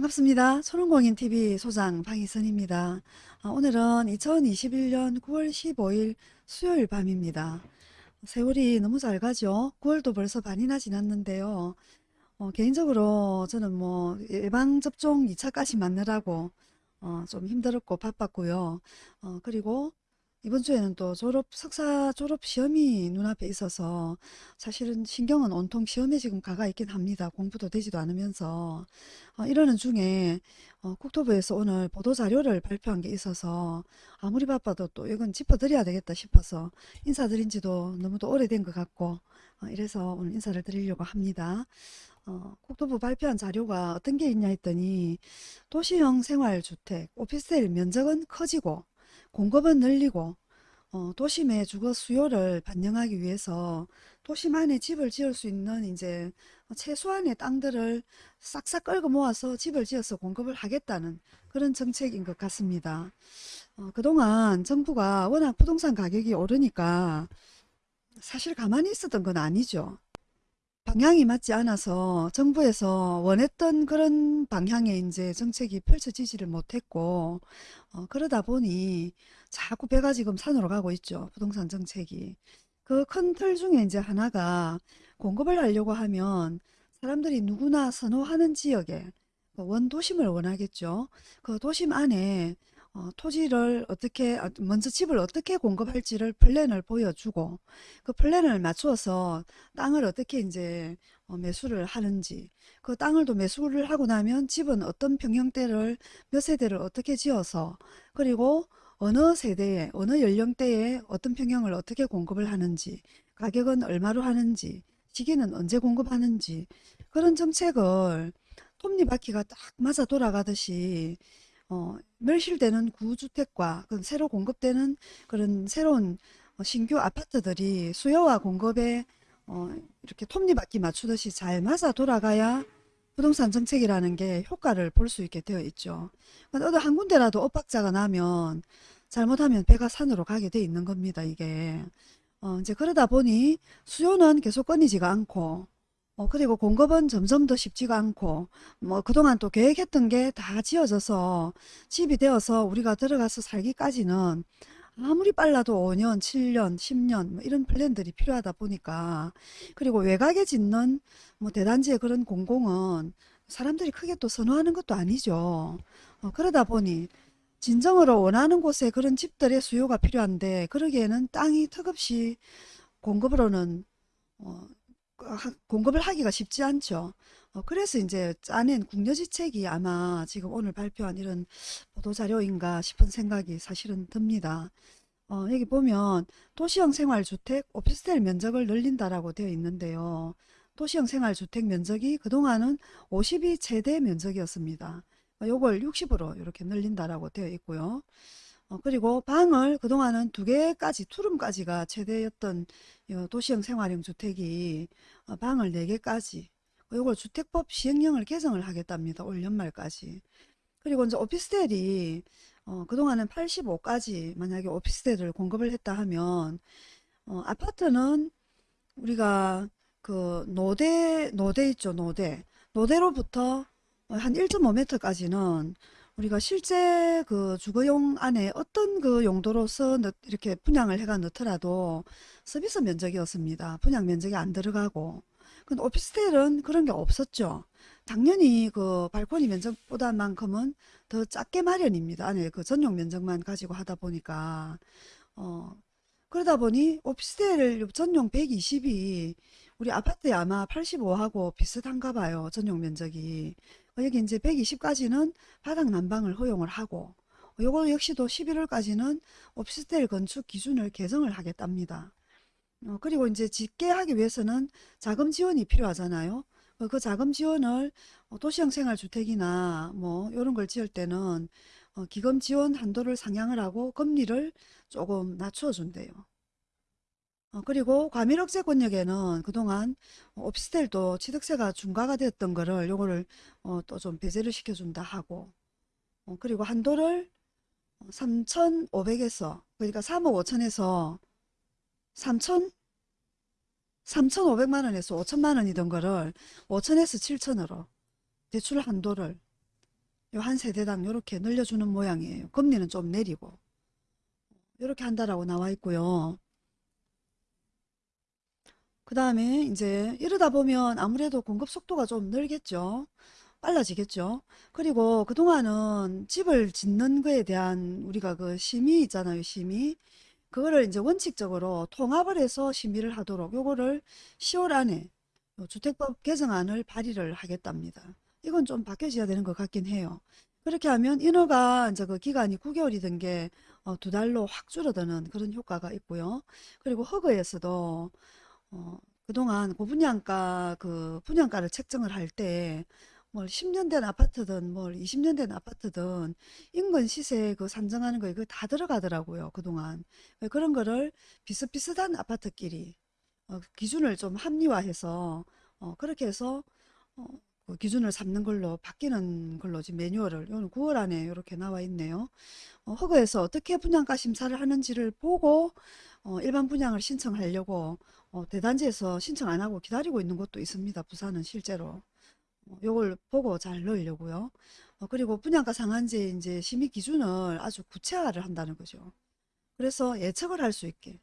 반갑습니다. 초롱공인TV 소장 방희선입니다. 아, 오늘은 2021년 9월 15일 수요일 밤입니다. 세월이 너무 잘 가죠. 9월도 벌써 반이나 지났는데요. 어, 개인적으로 저는 뭐 예방접종 2차까지 맞느라고 어, 좀 힘들었고 바빴고요. 어, 그리고 이번 주에는 또 졸업, 석사 졸업 시험이 눈앞에 있어서 사실은 신경은 온통 시험에 지금 가가 있긴 합니다. 공부도 되지도 않으면서. 어, 이러는 중에 어, 국토부에서 오늘 보도자료를 발표한 게 있어서 아무리 바빠도 또 이건 짚어드려야 되겠다 싶어서 인사드린 지도 너무도 오래된 것 같고 어, 이래서 오늘 인사를 드리려고 합니다. 어, 국토부 발표한 자료가 어떤 게 있냐 했더니 도시형 생활주택, 오피스텔 면적은 커지고 공급은 늘리고 어, 도심의 주거 수요를 반영하기 위해서 도심 안에 집을 지을 수 있는 이제 최소한의 땅들을 싹싹 끌고 모아서 집을 지어서 공급을 하겠다는 그런 정책인 것 같습니다. 어, 그동안 정부가 워낙 부동산 가격이 오르니까 사실 가만히 있었던 건 아니죠. 방향이 맞지 않아서 정부에서 원했던 그런 방향의 이제 정책이 펼쳐지지를 못했고 어, 그러다 보니 자꾸 배가 지금 산으로 가고 있죠. 부동산 정책이. 그 큰 틀 중에 이제 하나가 공급을 하려고 하면 사람들이 누구나 선호하는 지역에 그 원도심을 원하겠죠. 그 도심 안에 어, 토지를 어떻게 아, 먼저 집을 어떻게 공급할지를 플랜을 보여주고 그 플랜을 맞추어서 땅을 어떻게 이제 어, 매수를 하는지 그 땅을 또 매수를 하고 나면 집은 어떤 평형대를 몇 세대를 어떻게 지어서 그리고 어느 세대에 어느 연령대에 어떤 평형을 어떻게 공급을 하는지 가격은 얼마로 하는지 시기는 언제 공급하는지 그런 정책을 톱니바퀴가 딱 맞아 돌아가듯이 어, 멸실되는 구주택과 그 새로 공급되는 그런 새로운 어, 신규 아파트들이 수요와 공급에 어, 이렇게 톱니바퀴 맞추듯이 잘 맞아 돌아가야 부동산 정책이라는 게 효과를 볼 수 있게 되어 있죠. 어느 한 군데라도 엇박자가 나면 잘못하면 배가 산으로 가게 돼 있는 겁니다. 이게 어, 이제 그러다 보니 수요는 계속 끊이지가 않고 어, 그리고 공급은 점점 더 쉽지가 않고 뭐 그동안 또 계획했던 게 다 지어져서 집이 되어서 우리가 들어가서 살기까지는 아무리 빨라도 5년, 7년, 10년 뭐 이런 플랜들이 필요하다 보니까 그리고 외곽에 짓는 뭐 대단지의 그런 공공은 사람들이 크게 또 선호하는 것도 아니죠. 어, 그러다 보니 진정으로 원하는 곳에 그런 집들의 수요가 필요한데 그러기에는 땅이 턱없이 공급으로는 어, 공급을 하기가 쉽지 않죠. 어, 그래서 이제 짜낸 국려지책이 아마 지금 오늘 발표한 이런 보도자료인가 싶은 생각이 사실은 듭니다. 어, 여기 보면 도시형 생활주택 오피스텔 면적을 늘린다라고 되어 있는데요. 도시형 생활주택 면적이 그동안은 50이 최대 면적이었습니다. 어, 요걸 60으로 이렇게 늘린다라고 되어 있고요. 어, 그리고 방을 그동안은 두 개까지 투룸까지가 최대였던 도시형 생활형 주택이 어, 방을 네 개까지 요걸 주택법 시행령을 개정을 하겠답니다. 올 연말까지. 그리고 이제 오피스텔이 어, 그동안은 85까지 만약에 오피스텔을 공급을 했다 하면 어, 아파트는 우리가 그 노대 노대 있죠 노대 노대로부터 한 1.5m까지는 우리가 실제 그 주거용 안에 어떤 그 용도로서 이렇게 분양을 해가 넣더라도 서비스 면적이었습니다. 분양 면적이 안 들어가고. 근데 오피스텔은 그런 게 없었죠. 당연히 그 발코니 면적보다만큼은 더 작게 마련입니다. 안에 그 전용 면적만 가지고 하다 보니까 어 그러다 보니 오피스텔 전용 120이 우리 아파트에 아마 85하고 비슷한가 봐요. 전용 면적이. 여기 이제 120까지는 바닥 난방을 허용을 하고 요거 역시도 11월까지는 오피스텔 건축 기준을 개정을 하겠답니다. 어, 그리고 이제 짓게 하기 위해서는 자금 지원이 필요하잖아요. 어, 그 자금 지원을 어, 도시형 생활주택이나 뭐 이런 걸 지을 때는 어, 기금 지원 한도를 상향을 하고 금리를 조금 낮춰 준대요. 어, 그리고 과밀억제 권역에는 그동안 오피스텔도 취득세가 중과가 되었던 거를 요거를 어, 또 좀 배제를 시켜준다 하고 어, 그리고 한도를 3,500에서 그러니까 3억 5천에서 3천 3,500만 원에서 5천만 원이던 거를 5천에서 7천으로 대출 한도를 요 한 세대당 요렇게 늘려주는 모양이에요. 금리는 좀 내리고 요렇게 한다라고 나와 있고요. 그 다음에 이제 이러다 보면 아무래도 공급 속도가 좀 늘겠죠. 빨라지겠죠. 그리고 그동안은 집을 짓는 거에 대한 우리가 그 심의 있잖아요. 심의. 그거를 이제 원칙적으로 통합을 해서 심의를 하도록 요거를 10월 안에 요 주택법 개정안을 발의를 하겠답니다. 이건 좀 바뀌어져야 되는 것 같긴 해요. 그렇게 하면 인허가 이제 그 기간이 9개월이던 게 어, 두 달로 확 줄어드는 그런 효과가 있고요. 그리고 허그에서도 어, 그동안 고분양가 그 분양가를 책정을 할 때 뭘 10년 된 아파트든 뭘 20년 된 아파트든 인근 시세 그 산정하는 거에 그거 다 들어가더라고요. 그동안. 그런 거를 비슷비슷한 아파트끼리 어, 기준을 좀 합리화해서 어, 그렇게 해서 어, 그 기준을 삼는 걸로 바뀌는 걸로 지금 매뉴얼을 오늘 9월 안에 이렇게 나와 있네요. 어, 허그에서 어떻게 분양가 심사를 하는지를 보고 어, 일반 분양을 신청하려고 어, 대단지에서 신청 안 하고 기다리고 있는 곳도 있습니다. 부산은 실제로. 어, 요걸 보고 잘 넣으려고요. 어, 그리고 분양가 상한제 이제 심의 기준을 아주 구체화를 한다는 거죠. 그래서 예측을 할 수 있게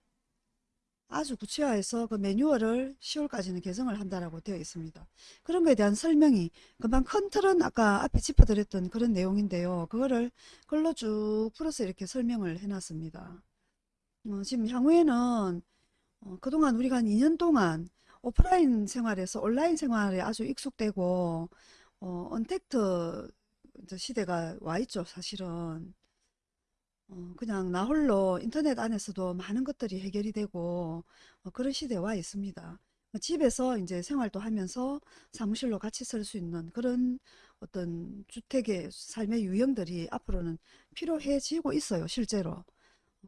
아주 구체화해서 그 매뉴얼을 10월까지는 개정을 한다라고 되어 있습니다. 그런 거에 대한 설명이 금방 큰 틀은 아까 앞에 짚어드렸던 그런 내용인데요. 그거를 글로 쭉 풀어서 이렇게 설명을 해놨습니다. 어, 지금 향후에는 어, 그동안 우리가 한 2년 동안 오프라인 생활에서 온라인 생활에 아주 익숙되고 어, 언택트 시대가 와 있죠, 사실은. 어, 그냥 나 홀로 인터넷 안에서도 많은 것들이 해결이 되고 어, 그런 시대에 와 있습니다. 뭐 집에서 이제 생활도 하면서 사무실로 같이 쓸수 있는 그런 어떤 주택의 삶의 유형들이 앞으로는 필요해지고 있어요, 실제로.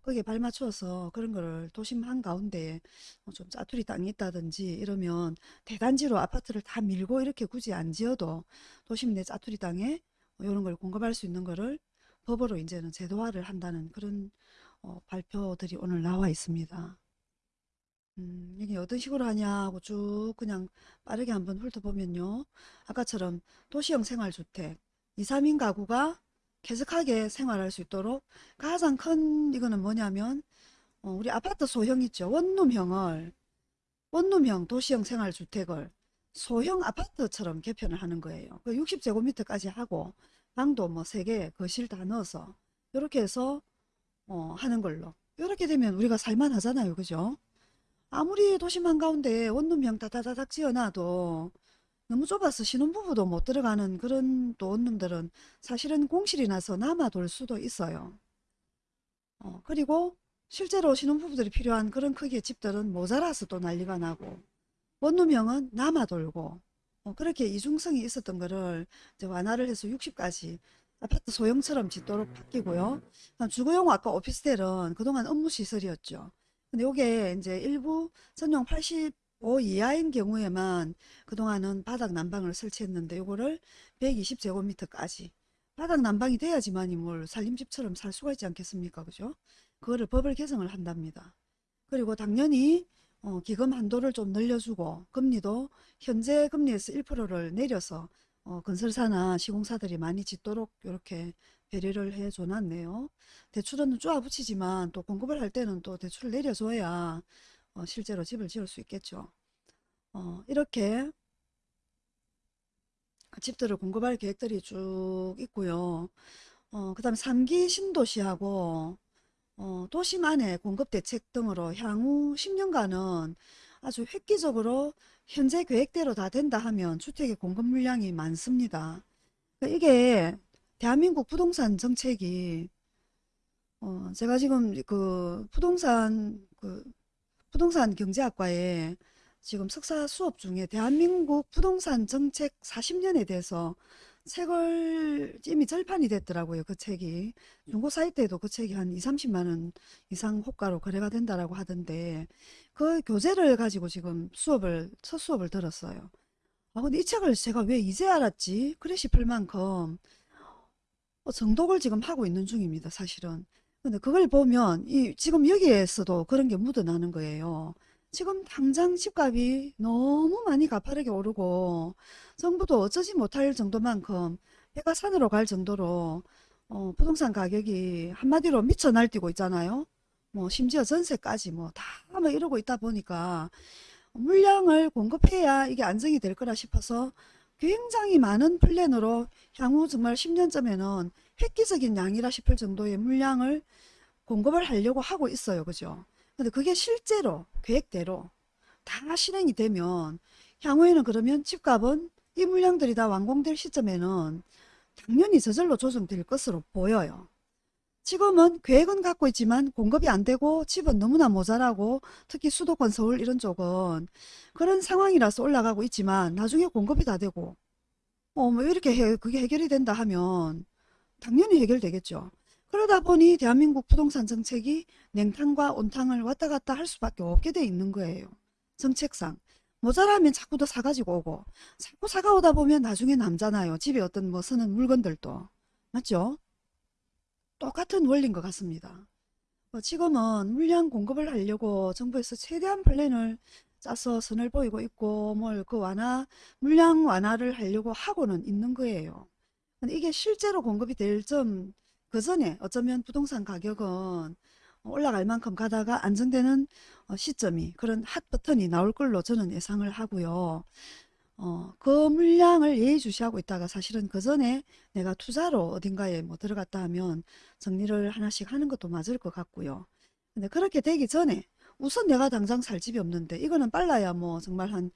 거기에 발맞춰서 그런 거를 도심 한가운데에 뭐좀 짜투리 땅이 있다든지 이러면 대단지로 아파트를 다 밀고 이렇게 굳이 안 지어도 도심 내 짜투리 땅에 이런 걸 공급할 수 있는 거를 법으로 이제는 제도화를 한다는 그런 어, 발표들이 오늘 나와 있습니다. 음, 이게 어떤 식으로 하냐고 쭉 그냥 빠르게 한번 훑어보면요. 아까처럼 도시형 생활주택 2, 3인 가구가 쾌적하게 생활할 수 있도록 가장 큰 이거는 뭐냐면 어, 우리 아파트 소형 있죠. 원룸형을 원룸형 도시형 생활주택을 소형 아파트처럼 개편을 하는 거예요. 그 60제곱미터까지 하고 방도 뭐 3개 거실 다 넣어서 이렇게 해서 어, 하는 걸로 이렇게 되면 우리가 살만 하잖아요. 그죠? 아무리 도심 한가운데 원룸형 다다다닥 지어놔도 너무 좁아서 신혼부부도 못 들어가는 그런 또 원룸들은 사실은 공실이 나서 남아돌 수도 있어요. 어, 그리고 실제로 신혼부부들이 필요한 그런 크기의 집들은 모자라서 또 난리가 나고 원룸형은 남아돌고 어, 그렇게 이중성이 있었던 거를 이제 완화를 해서 60까지 아파트 소형처럼 짓도록 바뀌고요. 주거용 아까 오피스텔은 그동안 업무 시설이었죠. 근데 요게 이제 일부 전용 85 이하인 경우에만 그동안은 바닥 난방을 설치했는데 요거를 120제곱미터까지 바닥 난방이 돼야지만이 뭘 살림집처럼 살 수가 있지 않겠습니까? 그죠? 그거를 법을 개정을 한답니다. 그리고 당연히 어, 기금 한도를 좀 늘려주고 금리도 현재 금리에서 1%를 내려서 어, 건설사나 시공사들이 많이 짓도록 이렇게 배려를 해줘 놨네요. 대출은 쪼아 붙이지만 또 공급을 할 때는 또 대출을 내려줘야 어, 실제로 집을 지을 수 있겠죠. 어, 이렇게 집들을 공급할 계획들이 쭉 있고요. 어, 그 다음에 3기 신도시하고 어, 도심 안에 공급 대책 등으로 향후 10년간은 아주 획기적으로 현재 계획대로 다 된다 하면 주택의 공급 물량이 많습니다. 그러니까 이게 대한민국 부동산 정책이 어, 제가 지금 그 부동산 그 부동산 경제학과에 지금 석사 수업 중에 대한민국 부동산 정책 40년에 대해서 책을 이미 절판이 됐더라고요. 그 책이. 중고 사이트에도 그 책이 한 2, 30만 원 이상 호가로 거래가 된다라고 하던데 그 교재를 가지고 지금 수업을 첫 수업을 들었어요. 아 근데 이 책을 제가 왜 이제 알았지? 그래 싶을 만큼 어, 정독을 지금 하고 있는 중입니다. 사실은. 근데 그걸 보면 이 지금 여기에서도 그런 게 묻어나는 거예요. 지금 당장 집값이 너무 많이 가파르게 오르고 정부도 어쩌지 못할 정도만큼 해가 산으로 갈 정도로 어, 부동산 가격이 한마디로 미쳐 날뛰고 있잖아요. 뭐 심지어 전세까지 뭐다뭐 이러고 있다 보니까 물량을 공급해야 이게 안정이 될 거라 싶어서 굉장히 많은 플랜으로 향후 정말 10년쯤에는 획기적인 양이라 싶을 정도의 물량을 공급을 하려고 하고 있어요. 그죠? 근데 그게 실제로 계획대로 다 실행이 되면 향후에는 그러면 집값은 이 물량들이 다 완공될 시점에는 당연히 저절로 조정될 것으로 보여요. 지금은 계획은 갖고 있지만 공급이 안 되고 집은 너무나 모자라고 특히 수도권 서울 이런 쪽은 그런 상황이라서 올라가고 있지만 나중에 공급이 다 되고 어 뭐 이렇게 해, 그게 해결이 된다 하면 당연히 해결되겠죠. 그러다 보니 대한민국 부동산 정책이 냉탕과 온탕을 왔다 갔다 할 수밖에 없게 돼 있는 거예요. 정책상. 모자라면 자꾸 더 사가지고 오고 자꾸 사가오다 보면 나중에 남잖아요. 집에 어떤 뭐 쓰는 물건들도. 맞죠? 똑같은 원리인 것 같습니다. 어, 지금은 물량 공급을 하려고 정부에서 최대한 플랜을 짜서 선을 보이고 있고 뭘 그 완화 물량 완화를 하려고 하고는 있는 거예요. 근데 이게 실제로 공급이 될 점 그 전에 어쩌면 부동산 가격은 올라갈 만큼 가다가 안정되는 어, 시점이 그런 핫 버튼이 나올 걸로 저는 예상을 하고요. 어, 그 물량을 예의주시하고 있다가 사실은 그 전에 내가 투자로 어딘가에 뭐 들어갔다 하면 정리를 하나씩 하는 것도 맞을 것 같고요. 근데 그렇게 되기 전에 우선 내가 당장 살 집이 없는데 이거는 빨라야 뭐 정말 한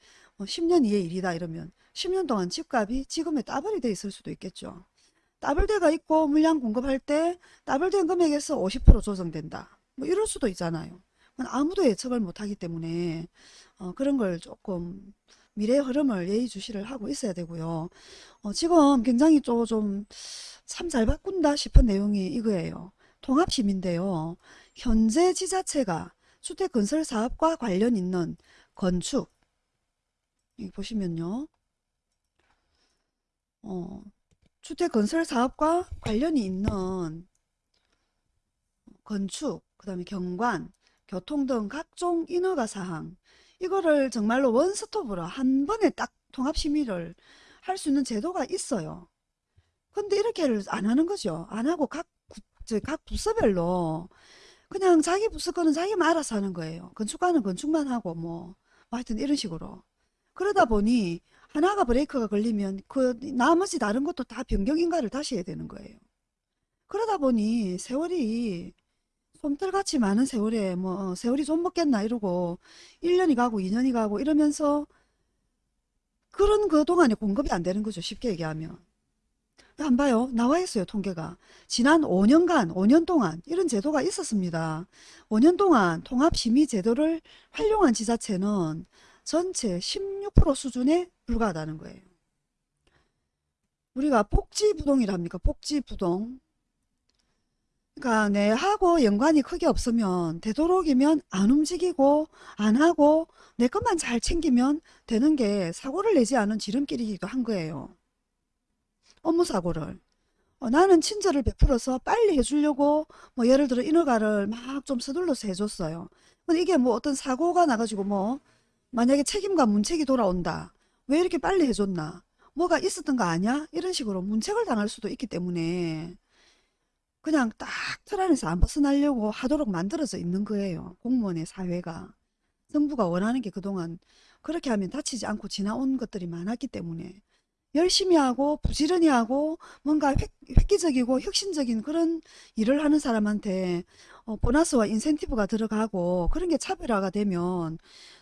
10년 이의 일이다 이러면 10년 동안 집값이 지금에 따블이 돼 있을 수도 있겠죠. 따블대가 있고 물량 공급할 때 따블된 금액에서 50% 조정된다. 뭐 이럴 수도 있잖아요. 아무도 예측을 못하기 때문에 어, 그런 걸 조금 미래의 흐름을 예의주시를 하고 있어야 되고요. 어, 지금 굉장히 좀 참 잘 바꾼다 싶은 내용이 이거예요. 통합심인데요. 현재 지자체가 주택건설사업과 관련 있는 건축 보시면요. 어, 주택 건설 사업과 관련이 있는 건축, 그 다음에 경관, 교통 등 각종 인허가 사항 이거를 정말로 원스톱으로 한 번에 딱 통합심의를 할 수 있는 제도가 있어요. 근데 이렇게를 안 하는 거죠. 안 하고 각, 구- 저각 부서별로 그냥 자기 부서 거는 자기만 알아서 하는 거예요. 건축가는 건축만 하고 뭐, 뭐 하여튼 이런 식으로. 그러다 보니 하나가 브레이크가 걸리면 그 나머지 다른 것도 다 변경인가를 다시 해야 되는 거예요. 그러다 보니 세월이 솜털같이 많은 세월에 뭐 어, 세월이 좀 먹겠나 이러고 1년이 가고 2년이 가고 이러면서 그런 그 동안에 공급이 안 되는 거죠. 쉽게 얘기하면. 안 봐요. 나와 있어요. 통계가. 지난 5년간, 5년 동안 이런 제도가 있었습니다. 5년 동안 통합심의 제도를 활용한 지자체는 전체 16% 수준에 불과하다는 거예요. 우리가 복지부동이랍니까? 복지부동. 그러니까 내하고 연관이 크게 없으면 되도록이면 안 움직이고 안 하고 내 것만 잘 챙기면 되는 게 사고를 내지 않은 지름길이기도 한 거예요. 업무 사고를. 어, 나는 친절을 베풀어서 빨리 해주려고 뭐 예를 들어 인허가를 막 좀 서둘러서 해줬어요. 근데 이게 뭐 어떤 사고가 나가지고 뭐 만약에 책임과 문책이 돌아온다. 왜 이렇게 빨리 해줬나? 뭐가 있었던 거 아니야? 이런 식으로 문책을 당할 수도 있기 때문에 그냥 딱 틀 안에서 안 벗어나려고 하도록 만들어져 있는 거예요. 공무원의 사회가. 정부가 원하는 게 그동안 그렇게 하면 다치지 않고 지나온 것들이 많았기 때문에 열심히 하고 부지런히 하고 뭔가 획, 획기적이고 혁신적인 그런 일을 하는 사람한테 어, 보너스와 인센티브가 들어가고 그런 게 차별화가 되면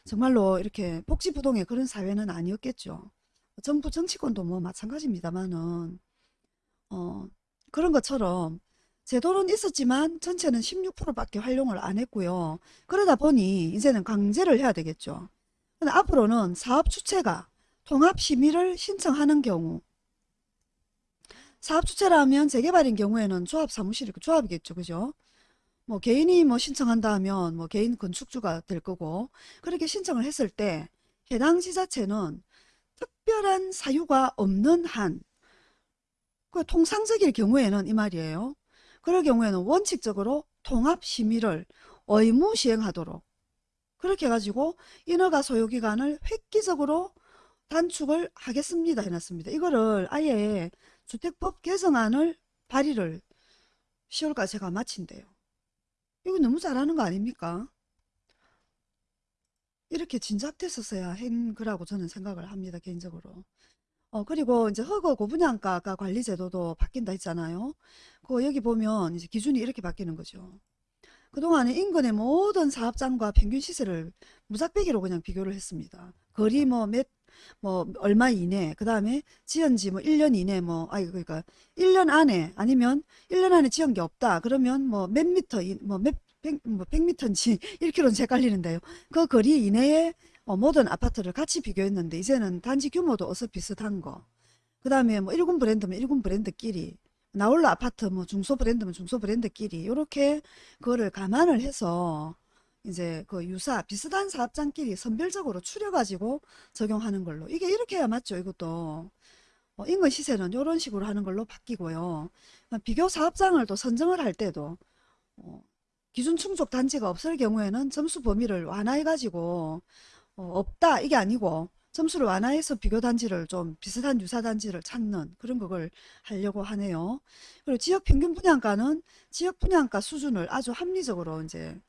정말로 이렇게 복지부동의 그런 사회는 아니었겠죠. 정부 정치권도 뭐 마찬가지입니다만은 어, 그런 것처럼 제도는 있었지만 전체는 16%밖에 활용을 안 했고요. 그러다 보니 이제는 강제를 해야 되겠죠. 근데 앞으로는 사업 주체가 통합 심의를 신청하는 경우 사업 주체라면 재개발인 경우에는 조합 사무실이 조합이겠죠. 그죠? 뭐 개인이 뭐 신청한다 하면 뭐 개인 건축주가 될 거고 그렇게 신청을 했을 때 해당 지자체는 특별한 사유가 없는 한 그 통상적일 경우에는 이 말이에요. 그럴 경우에는 원칙적으로 통합 심의를 의무 시행하도록 그렇게 해가지고 인허가 소요기간을 획기적으로 단축을 하겠습니다 해놨습니다. 이거를 아예 주택법 개정안을 발의를 10월까지 제가 마친대요. 이거 너무 잘하는 거 아닙니까? 이렇게 진작됐었어야 한 거라고 저는 생각을 합니다. 개인적으로. 어, 그리고 이제 허거 고분양가가 관리 제도도 바뀐다 했잖아요. 그 여기 보면 이제 기준이 이렇게 바뀌는 거죠. 그동안에 인근의 모든 사업장과 평균 시세를 무작배기로 그냥 비교를 했습니다. 거리 뭐 몇, 뭐 얼마 이내, 그 다음에 지은 지 뭐 1년 이내 뭐, 아니 그러니까 1년 안에 아니면 1년 안에 지은 게 없다. 그러면 뭐 몇 미터, 이- 뭐 몇, 백, 뭐 100미터인지 1km인지 헷갈리는데요. 그 거리 이내에 어, 모든 아파트를 같이 비교했는데 이제는 단지 규모도 어서 비슷한 거. 그 다음에 뭐 1군 브랜드면 1군 브랜드끼리 나홀로 아파트 뭐 중소 브랜드면 중소 브랜드끼리 이렇게 그거를 감안을 해서 이제 그 유사 비슷한 사업장끼리 선별적으로 추려가지고 적용하는 걸로. 이게 이렇게 해야 맞죠 이것도. 어, 인근 시세는 이런 식으로 하는 걸로 바뀌고요. 비교 사업장을 또 선정을 할 때도 어, 기준 충족 단지가 없을 경우에는 점수 범위를 완화해 가지고 어, 없다 이게 아니고 점수를 완화해서 비교 단지를 좀 비슷한 유사 단지를 찾는 그런 그걸 하려고 하네요. 그리고 지역 평균 분양가는 지역 분양가 수준을 아주 합리적으로 이제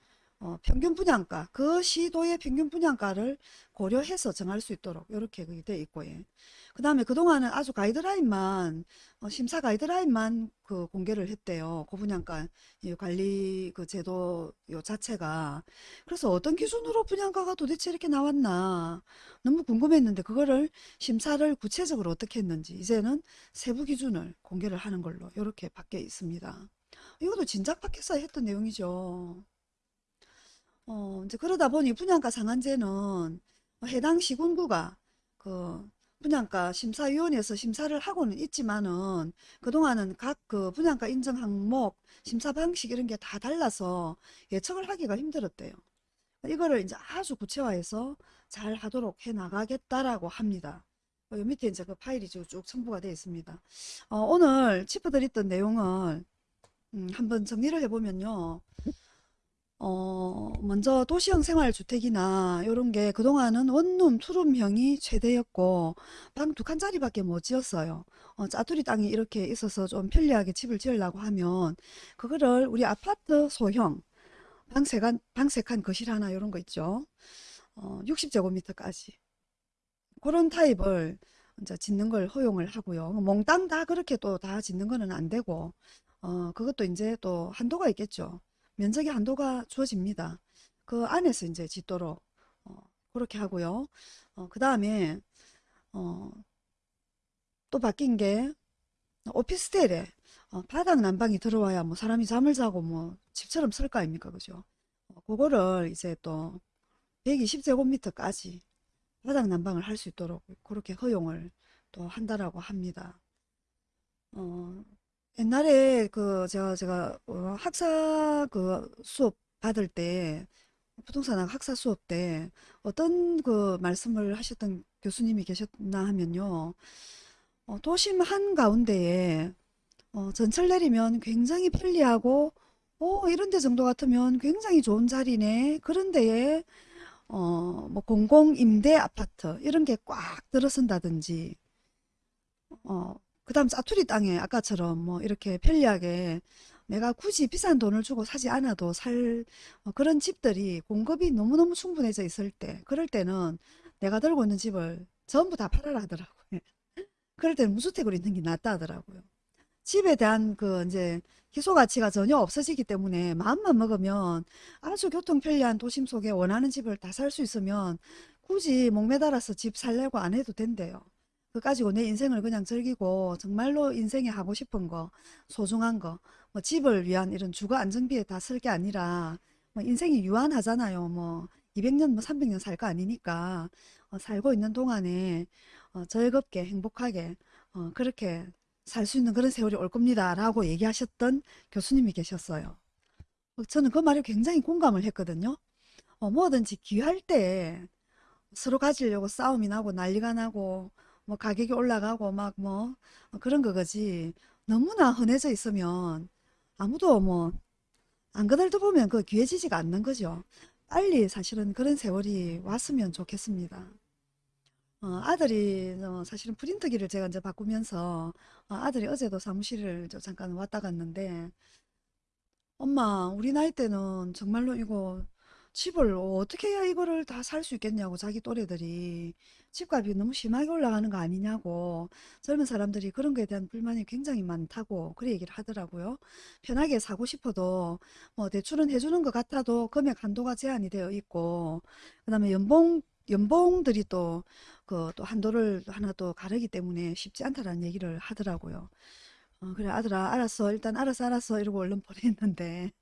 어, 평균 분양가 그 시도의 평균 분양가를 고려해서 정할 수 있도록 이렇게 돼 있고 예. 그 다음에 그동안은 아주 가이드라인만 어, 심사 가이드라인만 그 공개를 했대요. 고분양가 이 관리 그 제도 요 자체가 그래서 어떤 기준으로 분양가가 도대체 이렇게 나왔나 너무 궁금했는데 그거를 심사를 구체적으로 어떻게 했는지 이제는 세부 기준을 공개를 하는 걸로 이렇게 바뀌어 있습니다. 이것도 진작 밖에서 했던 내용이죠. 어, 이제 그러다 보니 분양가 상한제는 해당 시군구가 그 분양가 심사위원회에서 심사를 하고는 있지만은 그동안은 각 그 분양가 인정 항목, 심사 방식 이런 게 다 달라서 예측을 하기가 힘들었대요. 이거를 이제 아주 구체화해서 잘 하도록 해 나가겠다라고 합니다. 어, 요 밑에 이제 그 파일이 쭉쭉 첨부가 되어 있습니다. 어, 오늘 짚어드렸던 내용을 음, 한번 정리를 해보면요. 어, 먼저 도시형 생활주택이나 이런 게 그동안은 원룸, 투룸형이 최대였고 방 두 칸짜리밖에 못 지었어요. 어, 짜투리 땅이 이렇게 있어서 좀 편리하게 집을 지으려고 하면 그거를 우리 아파트 소형 방 세 칸, 방 세 칸 거실 하나 이런 거 있죠. 어, 60제곱미터까지 그런 타입을 이제 짓는 걸 허용을 하고요. 몽땅 다 그렇게 또 다 짓는 거는 안 되고 어, 그것도 이제 또 한도가 있겠죠. 면적의 한도가 주어집니다. 그 안에서 이제 짓도록 어, 그렇게 하고요. 어, 그 다음에 어, 또 바뀐 게 오피스텔에 어, 바닥 난방이 들어와야 뭐 사람이 잠을 자고 뭐 집처럼 설거 아닙니까 그죠? 어, 그거를 이제 또 120제곱미터까지 바닥 난방을 할 수 있도록 그렇게 허용을 또 한다라고 합니다. 어, 옛날에 그 제가 제가 어, 학사 그 수업 받을 때 부동산 학사 수업 때 어떤 그 말씀을 하셨던 교수님이 계셨나 하면요. 어, 도심 한가운데에 어, 전철 내리면 굉장히 편리하고 어, 이런 데 정도 같으면 굉장히 좋은 자리네. 그런 데에 어, 뭐 공공 임대 아파트 이런 게 꽉 들어선다든지 어, 그 다음 짜투리 땅에 아까처럼 뭐 이렇게 편리하게 내가 굳이 비싼 돈을 주고 사지 않아도 살 어, 그런 집들이 공급이 너무너무 충분해져 있을 때 그럴 때는 내가 들고 있는 집을 전부 다 팔아라 하더라고요. 그럴 때는 무주택으로 있는 게 낫다 하더라고요. 집에 대한 그 이제 희소 가치가 전혀 없어지기 때문에 마음만 먹으면 아주 교통 편리한 도심 속에 원하는 집을 다 살 수 있으면 굳이 목매달아서 집 살려고 안 해도 된대요. 그 가지고 내 인생을 그냥 즐기고 정말로 인생에 하고 싶은 거, 소중한 거, 뭐 집을 위한 이런 주거 안정비에 다 쓸 게 아니라 뭐 인생이 유한하잖아요. 뭐 200년 뭐 300년 살 거 아니니까 어, 살고 있는 동안에 어, 즐겁게 행복하게 어, 그렇게 살 수 있는 그런 세월이 올 겁니다. 라고 얘기하셨던 교수님이 계셨어요. 어, 저는 그 말에 굉장히 공감을 했거든요. 어, 뭐든지 귀할 때 서로 가지려고 싸움이 나고 난리가 나고 뭐 가격이 올라가고 막 뭐 그런 거지. 너무나 흔해져 있으면 아무도 뭐 안 그들도 보면 그 귀해지지가 않는 거죠. 빨리 사실은 그런 세월이 왔으면 좋겠습니다. 어, 아들이 어, 사실은 프린터기를 제가 이제 바꾸면서 어, 아들이 어제도 사무실을 저 잠깐 왔다 갔는데 엄마 우리 나이 때는 정말로 이거 집을 어떻게 해야 이거를 다 살 수 있겠냐고 자기 또래들이. 집값이 너무 심하게 올라가는 거 아니냐고. 젊은 사람들이 그런 거에 대한 불만이 굉장히 많다고 그래 얘기를 하더라고요. 편하게 사고 싶어도 뭐 대출은 해주는 것 같아도 금액 한도가 제한이 되어 있고. 그 다음에 연봉 연봉들이 또 그 또 한도를 하나 또 가르기 때문에 쉽지 않다라는 얘기를 하더라고요. 어, 그래 아들아 알았어. 일단 알았어 알았어 이러고 얼른 보냈는데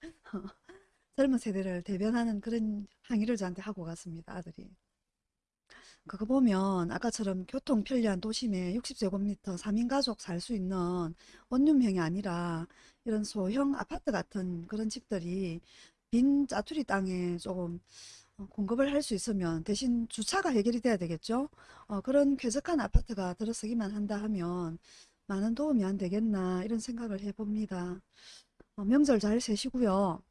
젊은 세대를 대변하는 그런 항의를 저한테 하고 갔습니다 아들이. 그거 보면 아까처럼 교통 편리한 도심에 60제곱미터 3인 가족 살 수 있는 원룸형이 아니라 이런 소형 아파트 같은 그런 집들이 빈 짜투리 땅에 조금 어, 공급을 할 수 있으면 대신 주차가 해결이 돼야 되겠죠. 어, 그런 쾌적한 아파트가 들어서기만 한다 하면 많은 도움이 안 되겠나 이런 생각을 해봅니다. 어, 명절 잘 세시고요.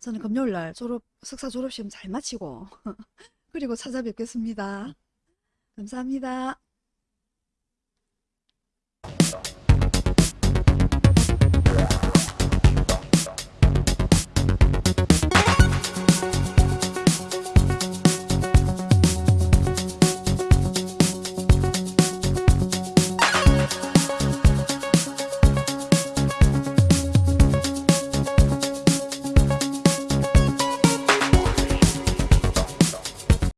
저는 금요일 날 졸업, 석사 졸업시험 잘 마치고 그리고 찾아뵙겠습니다. 감사합니다.